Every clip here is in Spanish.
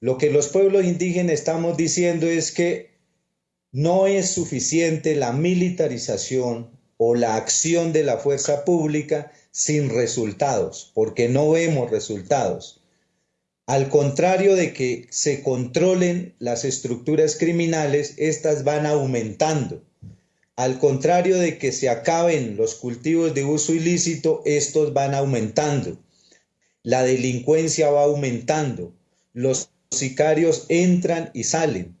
Lo que los pueblos indígenas estamos diciendo es que no es suficiente la militarización o la acción de la fuerza pública sin resultados, porque no vemos resultados. Al contrario de que se controlen las estructuras criminales, estas van aumentando. Al contrario de que se acaben los cultivos de uso ilícito, estos van aumentando. La delincuencia va aumentando. Los sicarios entran y salen.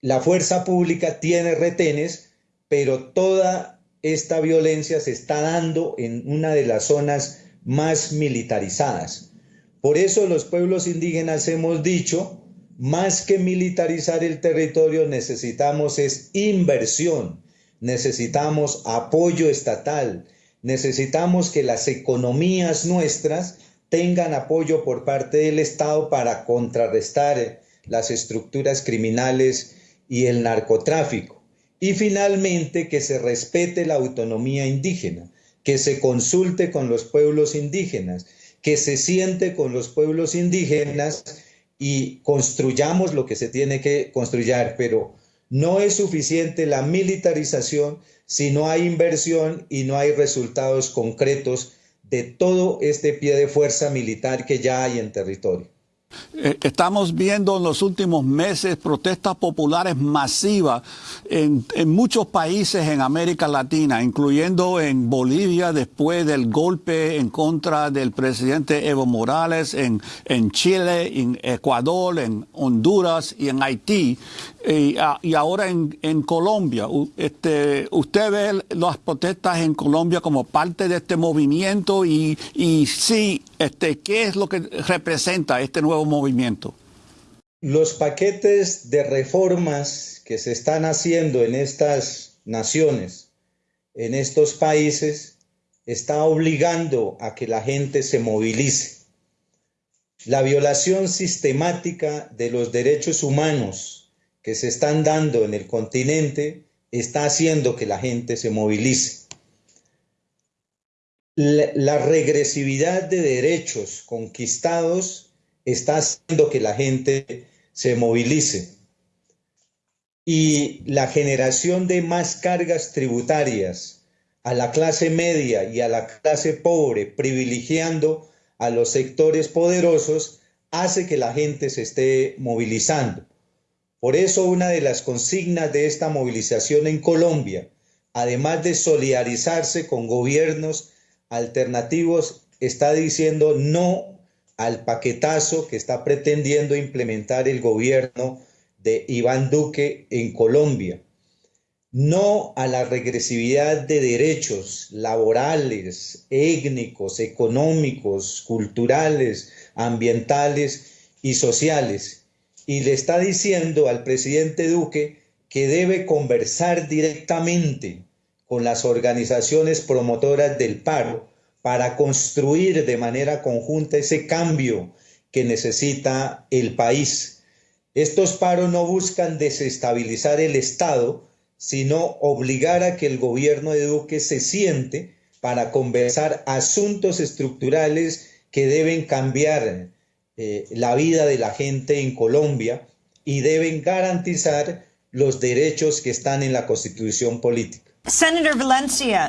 La fuerza pública tiene retenes, pero toda esta violencia se está dando en una de las zonas más militarizadas. Por eso los pueblos indígenas hemos dicho, más que militarizar el territorio, necesitamos es inversión, necesitamos apoyo estatal, necesitamos que las economías nuestras tengan apoyo por parte del Estado para contrarrestar las estructuras criminales y el narcotráfico. Y finalmente que se respete la autonomía indígena, que se consulte con los pueblos indígenas, que se siente con los pueblos indígenas y construyamos lo que se tiene que construir, pero no es suficiente la militarización si no hay inversión y no hay resultados concretos de todo este pie de fuerza militar que ya hay en territorio. Eh, estamos viendo en los últimos meses protestas populares masivas en, muchos países en América Latina, incluyendo en Bolivia después del golpe en contra del presidente Evo Morales, en, en Chile, en Ecuador, en Honduras y en Haití. Y, ahora en, en Colombia. Este, ¿Usted ve las protestas en Colombia como parte de este movimiento? Y, y sí, este, ¿qué es lo que representa este nuevo movimiento? Los paquetes de reformas que se están haciendo en estas naciones, en estos países, está obligando a que la gente se movilice. La violación sistemática de los derechos humanos que se están dando en el continente está haciendo que la gente se movilice. La, regresividad de derechos conquistados está haciendo que la gente se movilice. Y la generación de más cargas tributarias a la clase media y a la clase pobre, privilegiando a los sectores poderosos, hace que la gente se esté movilizando. Por eso una de las consignas de esta movilización en Colombia, además de solidarizarse con gobiernos alternativos, está diciendo no al paquetazo que está pretendiendo implementar el gobierno de Iván Duque en Colombia. No a la regresividad de derechos laborales, étnicos, económicos, culturales, ambientales y sociales y le está diciendo al presidente Duque que debe conversar directamente con las organizaciones promotoras del paro para construir de manera conjunta ese cambio que necesita el país. Estos paros no buscan desestabilizar el Estado, sino obligar a que el gobierno de Duque se siente para conversar asuntos estructurales que deben cambiar eh, la vida de la gente en Colombia y deben garantizar los derechos que están en la constitución política. Senator Valencia.